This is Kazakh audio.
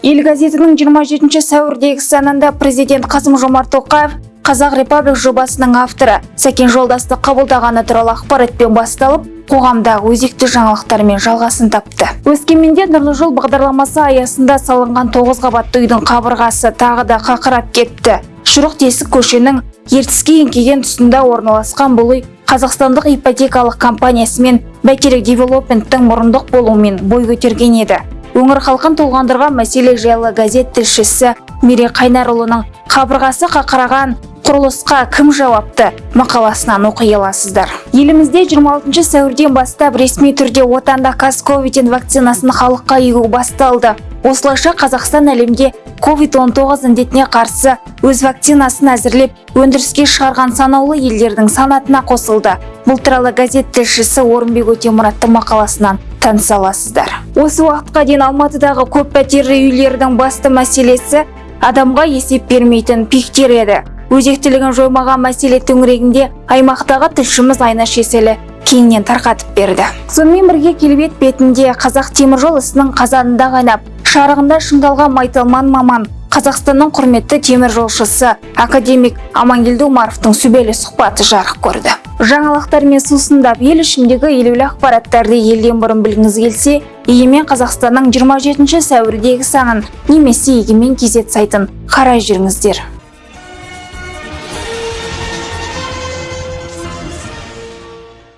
ел газетінің 27 сәуірдегі санында президент қасым жомарт тоқаев қазақ репаблик жобасының авторы сәкен жолдасты қабылдағаны туралы ақпаратпен басталып қоғамдағы өзекті жаңалықтармен жалғасын тапты. Өскеменде нұрлы жол бағдарламасы аясында салынған тоғыз қабатты үйдің қабырғасы тағы да қақырап кетті. Шұрық тесік көшенің ертіске еңкейген тұсында орналасқан бұл қазақстандық ипотекалық компаниясы мен бәйтерек девелопменттің мұрындық болуымен бой көтерген еді. Өңір халқын толғандырған мәселе жайлы газет тілшісі мерей қайнарұлының қабырғасы қақыраған құрылысқа кім жауапты мақаласынан оқи аласыздар. Елімізде 26 сәуірден бастап ресми түрде отандық казковиден вакцинасын халыққа егу басталды. Осылайша қазақстан әлемде COVID-19 індетіне қарсы өз вакцинасын әзірлеп өндіріске шығарған санаулы елдердің санатына қосылды. Бұл туралы газет тілшісі орынбек өтемұраттың мақаласынан таныса аласыздар. Осы уақытқа дейін алматыдағы көп пәтерлі үйлердің басты мәселесі адамға есеп бермейтін пиктер еді. Өзектілігін жоймаған мәселе төңірегінде аймақтағы тілшіміз айнаш еселі кеңінен тарқатып берді. Сонымен бірге келбет бетінде қазақ теміржол ісінің қазанында қайнап шарығында шыңдалған майталман маман қазақстанның құрметті теміржолшысы академик амангелді омаровтың сүбелі сұхбаты жарық көрді. Жаңалықтармен сусындап ел ішіндегі елеулі ақпараттарды елден бұрын білгіңіз келсе егемен қазақстанның 27 сәуірдегі санын немесе егемен kz сайтын қарай жүріңіздер.